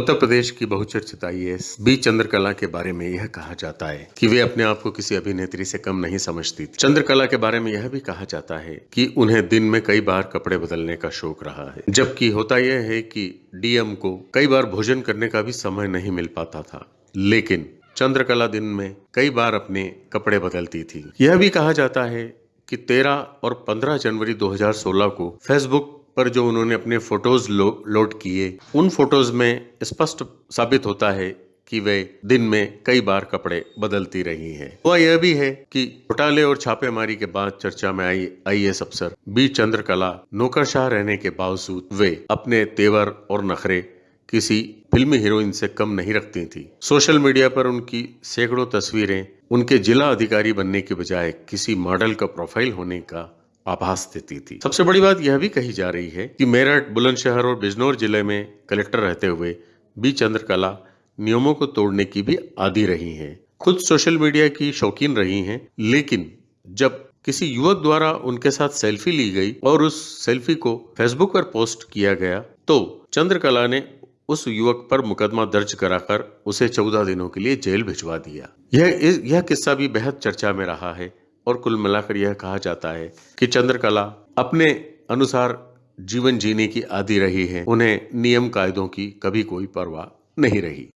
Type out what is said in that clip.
उत्तर प्रदेश की बहुचर्चित IAS B Chandrakala के बारे में यह कहा जाता है कि वे अपने आप को किसी अभिनेत्री से कम नहीं समझती। थी चंद्रकला के बारे में यह भी कहा जाता है कि उन्हें दिन में कई बार कपड़े बदलने का शौक रहा है, जबकि होता यह है कि डीएम को कई बार भोजन करने का भी समय नहीं मिल पाता था। लेकिन चंद्रकला दिन में कई बार अपने कपड़े बदलती थी। यह भी कहा जाता है कि 13 और 15 जनवरी 2016 को फेसबुक पर जो उन्होंने अपने फ़ोटोज़ लो, लोड किए उन फ़ोटोज़ में स्पष्ट साबित होता है कि वे दिन में कई बार कपड़े बदलती रही हैं। हुआ यह भी है कि घोटाले और छापेमारी के बाद चर्चा में आई आईएएस अफसर बी चंद्रकला नौकरशाह रहने के बावजूद वे अपने तेवर और नखरे किसी फिल्मी हीरोइन से कम नहीं रखती थी सोशल मीडिया पर उनकी सैकड़ों तस्वीरें उनके जिला अधिकारी बनने के बजाय किसी मॉडल का प्रोफ़ाइल होने का आभास देती थी। सबसे बड़ी बात यह भी कही जा रही है कि मेरठ, बुलंदशहर और बिजनौर ज़िले में कलेक्टर रहते हुए बी. चंद्रकला नियमों को तोड़ने की भी आदि रही हैं। खुद सोशल मीडिया की शौकीन रही हैं, लेकिन जब किसी युवक द्वारा उनके साथ सेल्फी ली गई और उस सेल्फी को फेसबुक पर पोस्ट किया गया तो चंद्रकला ने उस युवक पर मुकदमा दर्ज कराकर उसे चौदह दिनों के लिए जेल भिजवा दिया। यह यह किस्सा भी बेहद चर्चा में रहा है और कुल मिलाकर यह कहा जाता है कि चंद्रकला अपने अनुसार जीवन जीने की आदि रही है। उन्हें नियम कायदों की कभी कोई परवाह नहीं रही।